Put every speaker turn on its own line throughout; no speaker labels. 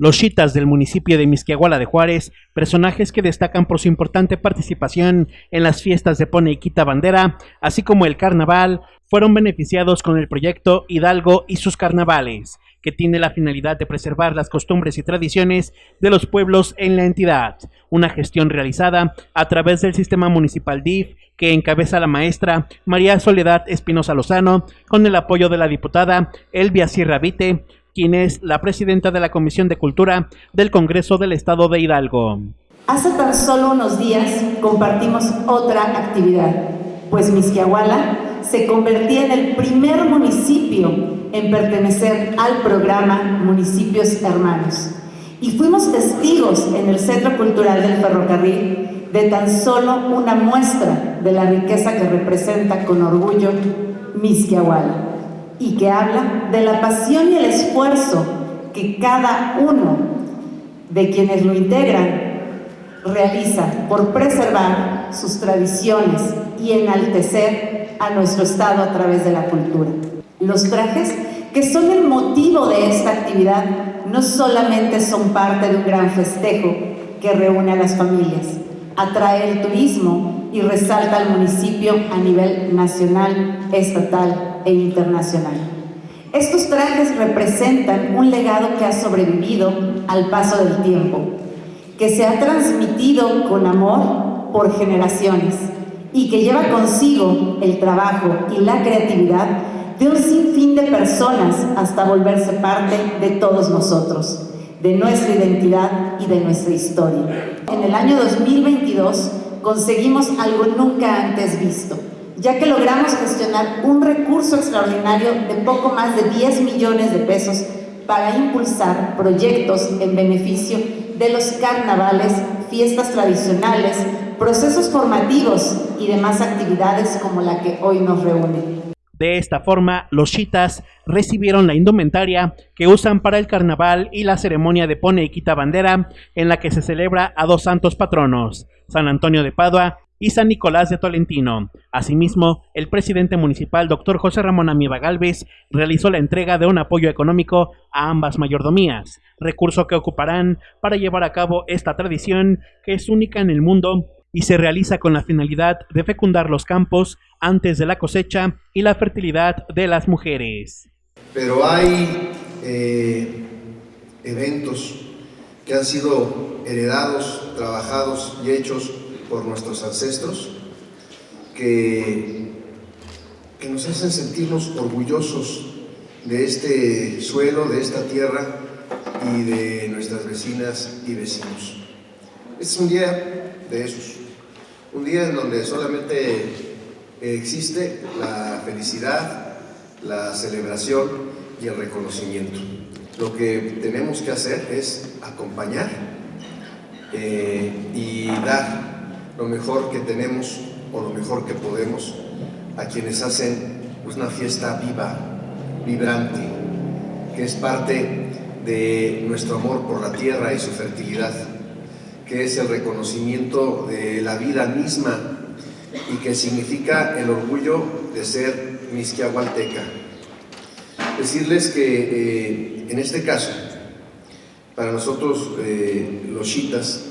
Los chitas del municipio de Misquiahuala de Juárez, personajes que destacan por su importante participación en las fiestas de Pone y Quita Bandera, así como el carnaval, fueron beneficiados con el proyecto Hidalgo y sus carnavales, que tiene la finalidad de preservar las costumbres y tradiciones de los pueblos en la entidad, una gestión realizada a través del sistema municipal DIF que encabeza la maestra María Soledad Espinosa Lozano, con el apoyo de la diputada Elvia Sierra Vite, quien es la presidenta de la Comisión de Cultura del Congreso del Estado de Hidalgo.
Hace tan solo unos días compartimos otra actividad, pues Misquiahuala se convertía en el primer municipio en pertenecer al programa Municipios Hermanos. Y fuimos testigos en el Centro Cultural del Ferrocarril de tan solo una muestra de la riqueza que representa con orgullo Misquiahuala y que habla de la pasión y el esfuerzo que cada uno de quienes lo integran realiza por preservar sus tradiciones y enaltecer a nuestro Estado a través de la cultura. Los trajes, que son el motivo de esta actividad, no solamente son parte de un gran festejo que reúne a las familias, atrae el turismo y resalta al municipio a nivel nacional, estatal e internacional. Estos trajes representan un legado que ha sobrevivido al paso del tiempo, que se ha transmitido con amor por generaciones y que lleva consigo el trabajo y la creatividad de un sinfín de personas hasta volverse parte de todos nosotros, de nuestra identidad y de nuestra historia. En el año 2022 conseguimos algo nunca antes visto, ya que logramos gestionar un recurso extraordinario de poco más de 10 millones de pesos para impulsar proyectos en beneficio de los carnavales, fiestas tradicionales, procesos formativos y demás actividades como la que hoy nos reúne.
De esta forma, los chitas recibieron la indumentaria que usan para el carnaval y la ceremonia de pone y quita bandera, en la que se celebra a dos santos patronos, San Antonio de Padua y San Nicolás de Tolentino. Asimismo, el presidente municipal, doctor José Ramón Amiba Galvez, realizó la entrega de un apoyo económico a ambas mayordomías, recurso que ocuparán para llevar a cabo esta tradición que es única en el mundo y se realiza con la finalidad de fecundar los campos antes de la cosecha y la fertilidad de las mujeres.
Pero hay eh, eventos que han sido heredados, trabajados y hechos por nuestros ancestros que, que nos hacen sentirnos orgullosos de este suelo, de esta tierra y de nuestras vecinas y vecinos. es un día de esos, un día en donde solamente existe la felicidad, la celebración y el reconocimiento. Lo que tenemos que hacer es acompañar eh, y dar lo mejor que tenemos o lo mejor que podemos a quienes hacen una fiesta viva, vibrante, que es parte de nuestro amor por la tierra y su fertilidad, que es el reconocimiento de la vida misma y que significa el orgullo de ser misquiahualteca. Decirles que eh, en este caso, para nosotros eh, los chitas,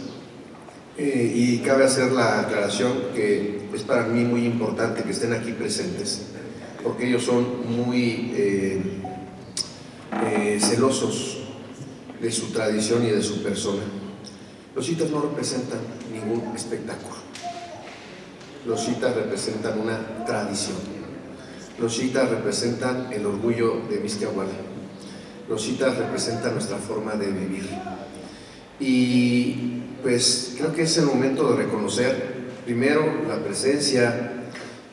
eh, y cabe hacer la aclaración que es para mí muy importante que estén aquí presentes, porque ellos son muy eh, eh, celosos de su tradición y de su persona. Los citas no representan ningún espectáculo. Los citas representan una tradición. Los citas representan el orgullo de Misquiahuala. Los citas representan nuestra forma de vivir. Y pues creo que es el momento de reconocer primero la presencia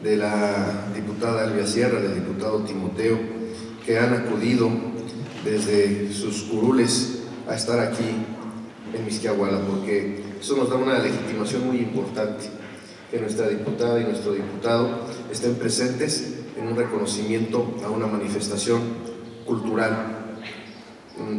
de la diputada Elvia Sierra, del diputado Timoteo, que han acudido desde sus curules a estar aquí en Misquiahuala, porque eso nos da una legitimación muy importante, que nuestra diputada y nuestro diputado estén presentes en un reconocimiento a una manifestación cultural,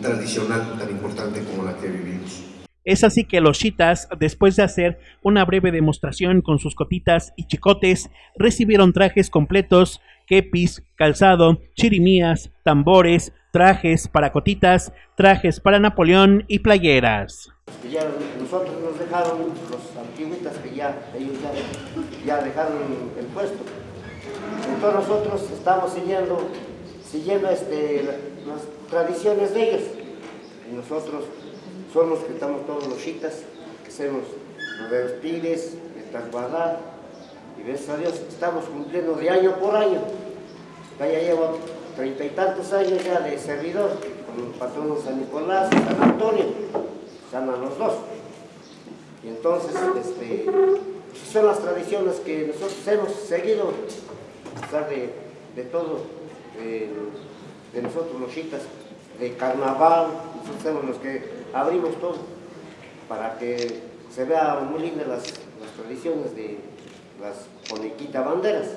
tradicional tan importante como la que vivimos.
Es así que los chitas, después de hacer una breve demostración con sus cotitas y chicotes, recibieron trajes completos kepis, calzado, chirimías, tambores, trajes para cotitas, trajes para Napoleón y playeras.
Ya nosotros nos dejaron los antiguitas que ya, dejaron el puesto. Entonces nosotros estamos siguiendo, siguiendo este, las tradiciones de ellos. Y nosotros somos que estamos todos los chitas, que hacemos los de los pibes, de Tasbadá, y gracias a Dios estamos cumpliendo de año por año. Ya llevo treinta y tantos años ya de servidor, con el patrón San Nicolás, San Antonio, San los dos. Y entonces, este, son las tradiciones que nosotros hemos seguido, a pesar de, de todo, de, nosotros los chitas, de carnaval, nosotros somos los que abrimos todo, para que se vean muy lindas las, las tradiciones de las poniquita banderas.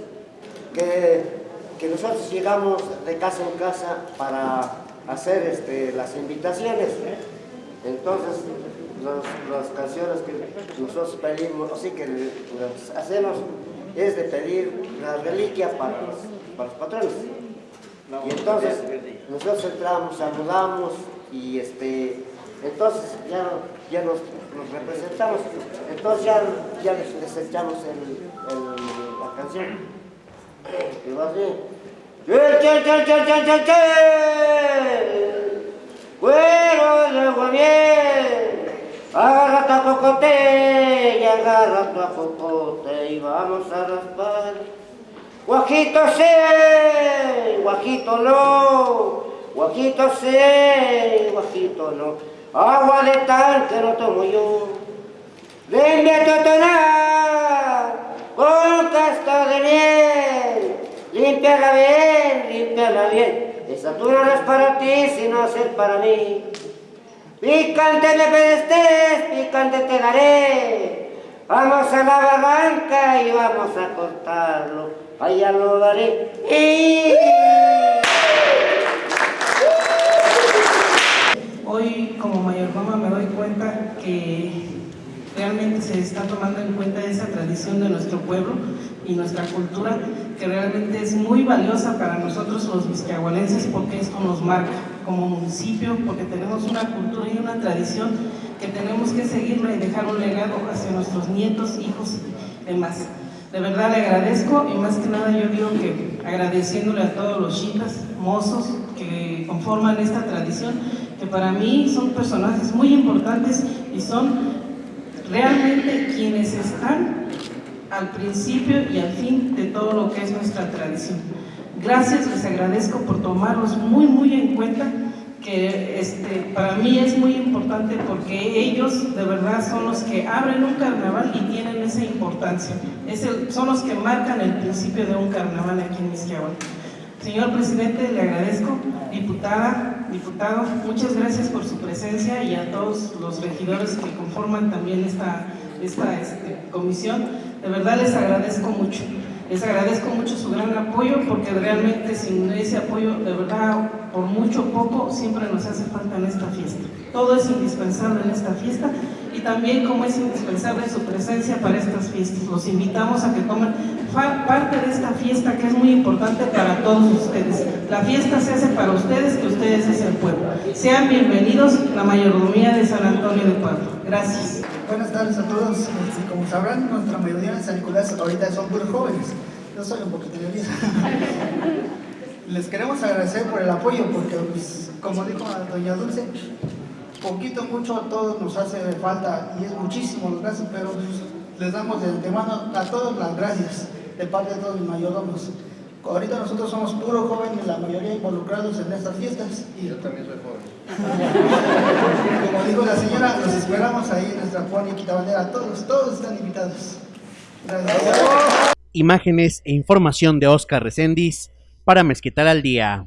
Que que nosotros llegamos de casa en casa para hacer este, las invitaciones. Entonces, las canciones que nosotros pedimos, así que hacemos, es de pedir la reliquia para los, para los patrones. Y entonces, nosotros entramos, saludamos y este, entonces ya, ya nos, representamos. Entonces ya, ya les, echamos la canción. Y va así. ¡Che, che, che, che, che, che! ¡Güero de agua bien! Agarra tu cocote y agarra tu cocote y vamos a raspar. Guajito sí, guajito no, guajito sí, guajito no. Agua de tanque no tomo yo. Ven a tonar con casta de miel. Límpiala bien, límpiala bien. Esa tú no es para ti, sino es para mí. Picante me pedestes, picante te daré. Vamos a la barranca y vamos a cortarlo. Allá lo daré.
Hoy que realmente se está tomando en cuenta esa tradición de nuestro pueblo y nuestra cultura que realmente es muy valiosa para nosotros los misquiahualenses porque esto nos marca como municipio, porque tenemos una cultura y una tradición que tenemos que seguirla y dejar un legado hacia nuestros nietos, hijos y demás. De verdad le agradezco y más que nada yo digo que agradeciéndole a todos los chicas, mozos que conforman esta tradición, para mí son personajes muy importantes y son realmente quienes están al principio y al fin de todo lo que es nuestra tradición. Gracias, les agradezco por tomarlos muy, muy en cuenta, que este, para mí es muy importante porque ellos de verdad son los que abren un carnaval y tienen esa importancia. Es son los que marcan el principio de un carnaval aquí en Misquiahual. Señor Presidente, le agradezco. Diputada, diputado, muchas gracias por su presencia y a todos los regidores que conforman también esta, esta este, comisión. De verdad les agradezco mucho. Les agradezco mucho su gran apoyo porque realmente sin ese apoyo, de verdad, por mucho o poco, siempre nos hace falta en esta fiesta. Todo es indispensable en esta fiesta y también como es indispensable su presencia para estas fiestas. Los invitamos a que tomen parte de esta fiesta que es muy importante para todos ustedes. La fiesta se hace para ustedes, que ustedes es el pueblo. Sean bienvenidos la mayordomía de San Antonio de Padua. Gracias.
Buenas tardes a todos. Este, como sabrán, nuestra mayoría en San Nicolás ahorita son puros jóvenes. Yo soy un poquito nervioso. Les queremos agradecer por el apoyo porque, pues, como dijo doña Dulce, poquito, mucho, a todos nos hace falta y es muchísimo los gracias, pero pues, les damos de antemano a todos las gracias de parte de todos mis mayordomos. Ahorita nosotros somos puros jóvenes, la mayoría involucrados en estas fiestas.
Y yo también soy joven.
Como dijo la señora, los esperamos ahí en nuestra Juan y Quitabandera. Todos, todos están invitados. Gracias.
Imágenes e información de Oscar Recendis para Mezquital al Día.